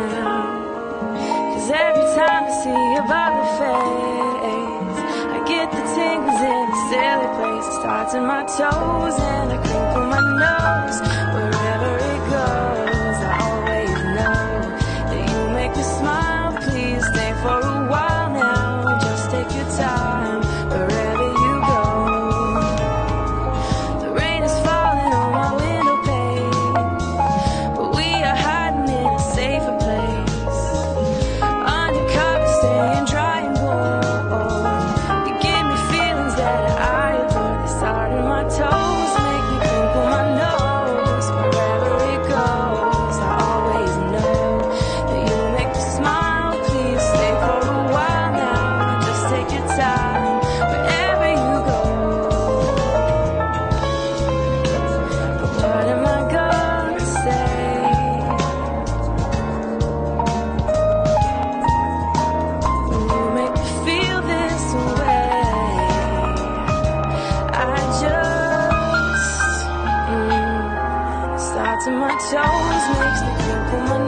Cause every time I see your bubble fades, I get the tingles in the silly place. It starts in my toes and I crinkle my nose. to my toes makes me think of my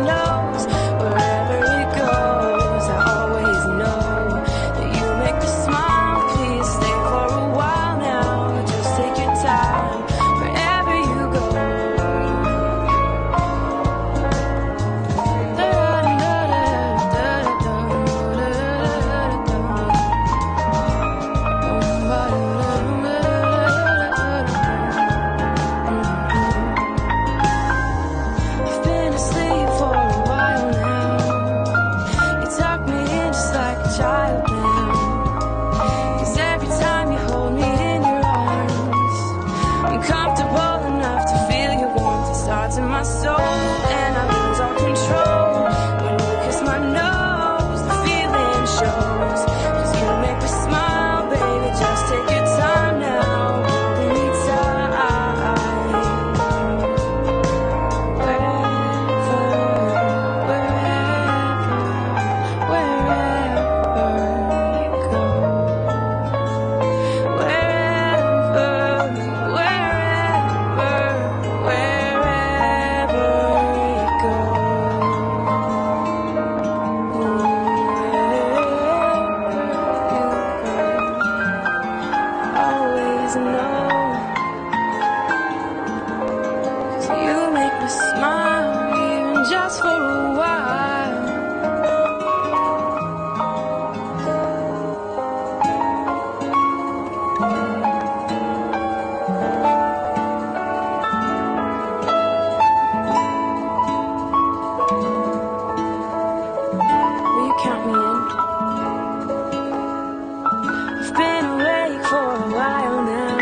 for a while now.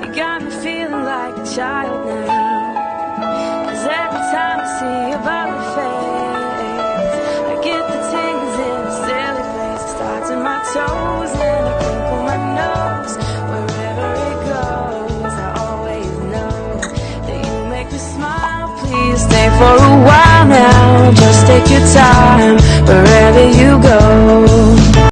You got me feeling like a child now. Cause every time I see your body face, I get the tingles in a silly place. It starts in my toes and I crinkle my nose. Wherever it goes, I always know that you make me smile. Please stay for a while now. Just take your time wherever you go.